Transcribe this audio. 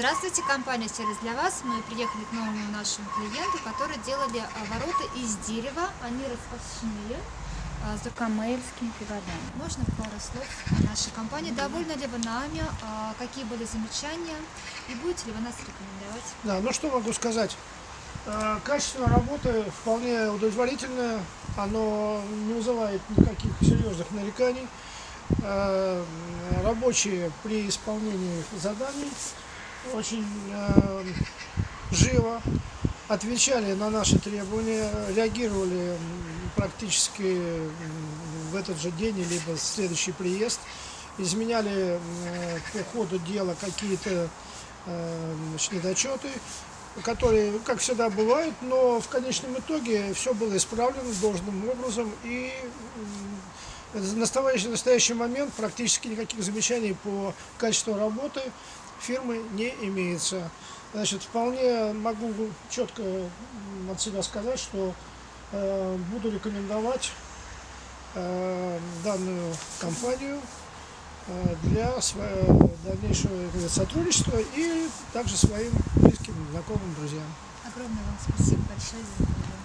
Здравствуйте, компания «Сервис для вас». Мы приехали к новому нашему клиенту, который делали а, ворота из дерева. Они распашные. а, с Камеевскими приводами. Можно пару слов о нашей компании? Довольны ли вы нами? А, Какие были замечания? И будете ли вы нас рекомендовать? Да, ну что могу сказать. Качество работы вполне удовлетворительное. Оно не вызывает никаких серьезных нареканий. Рабочие при исполнении заданий очень э, живо отвечали на наши требования, реагировали практически в этот же день, либо в следующий приезд, изменяли э, по ходу дела какие-то э, недочеты, которые, как всегда, бывают, но в конечном итоге все было исправлено должным образом и в настоящий, настоящий момент практически никаких замечаний по качеству работы фирмы не имеется. Значит, вполне могу четко от себя сказать, что э, буду рекомендовать э, данную компанию э, для своего дальнейшего сотрудничества и также своим близким, знакомым, друзьям. Огромное вам спасибо большое за.